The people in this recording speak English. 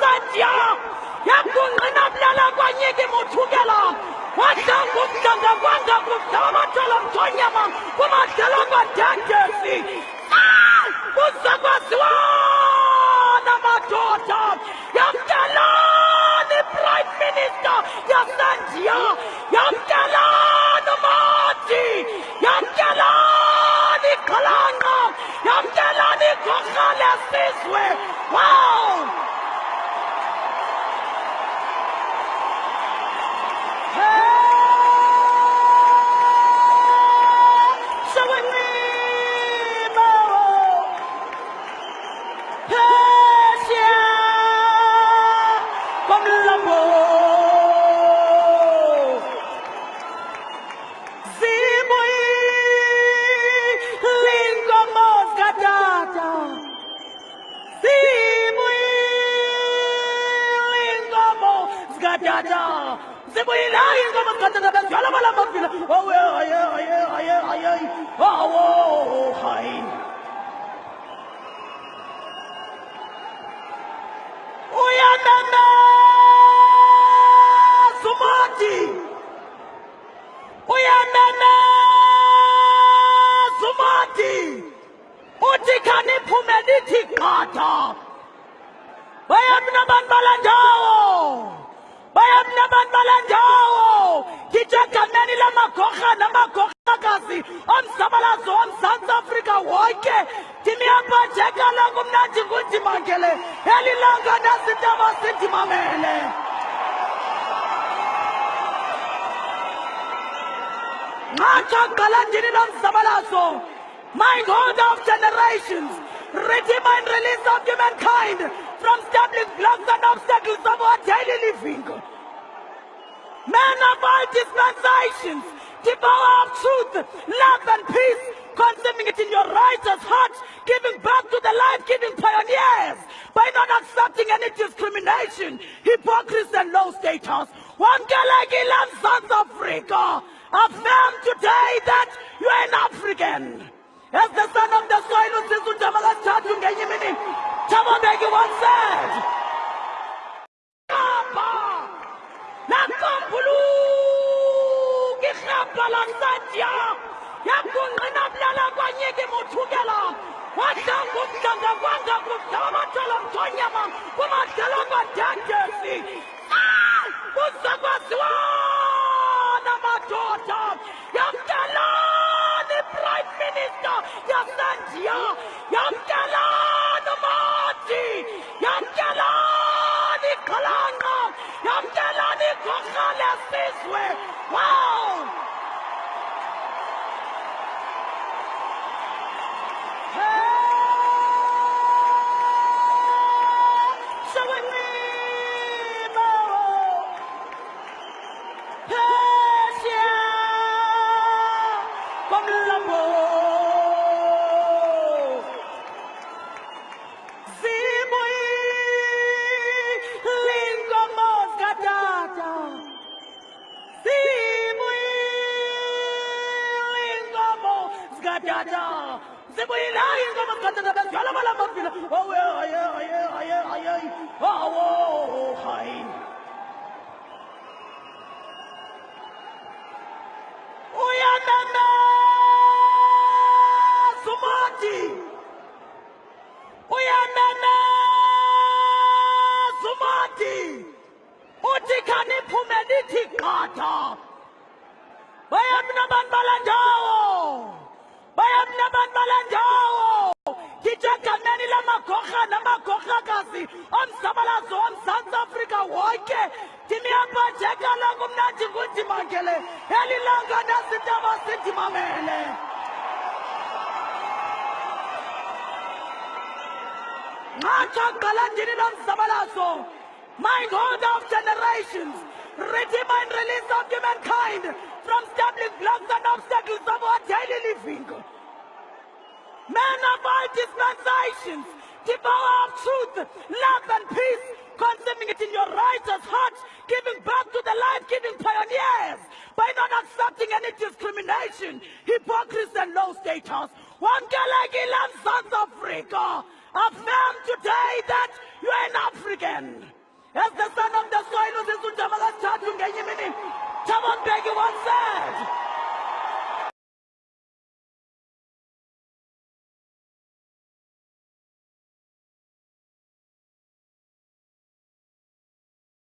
satya yakungqina bulala kwanyiki muthukela. Wahlanga umdlanga kwanga kudala bathola mthonyama kumadlala kwadadesi ah! kuze kwaziwana madoda yamkelani prime minister yasendiya. Yamkelani mati. Yamkelani xhalanqa yamkelani igorha lesizwe سيبوا يلاين لما تقدر بس ولا بلا ما في أو يا يا يا يا يا أو هاي. ويا نانا سماتي ويا نانا سماتي utikani pumediti kata wewe mna bandala jao bayamna abantu balendawo ngijaganeni lamagorha namagorhakazi omzabalazo womzantsi afrika wonke. Ndiniyabhajekala kumnandi ngundimangele elilanga nazintaba sindimamele. Nqatsha kuqala ndini nomzabalazo lomzabalazo God of generations redeemer and release of humankind from stumbling blocks and obstacles of our daily living men of all dispensations, the of truth, love and peace, consuming it in your righteous heart, giving back to the life-giving pioneers by not accepting any discrimination, hypocrisy and low status. Wamkelekile South Africa, affirm today that you are an African. As the son of the soil, usizwe undaba kathathu ngenye imini, Thabo Mbeki once said, Kappa! nakamphuluka irhabha lasatya yakungqina bulala kwanyiki muthukela wahlanga umdlanga kwanga kudala bathola mthonyama kumadlala kwadadesi uyameme sumati. Uthi khaniphume lithi qatha namagorhakazi omzabalazo womzantsi afrika wonke ndimiyaphatheka langu mna ndingundimangele elilanga nasintaba sindimamele nqatsha qala ndini lomzabalazo mindholder of generations. Redeemer and release of humankind. From stumbling blocks and obstacles of our daily living. Men of all dispensations, the power of truth, love and peace, consuming it in your righteous heart, giving birth to the life-giving pioneers by not accepting any discrimination, hypocrisy and low status. one Wamkelekile South Africa, affirm today that You are an African. As the son of the soil uzisa undaba kasithathu ngenye imini. Thabo Mbeki once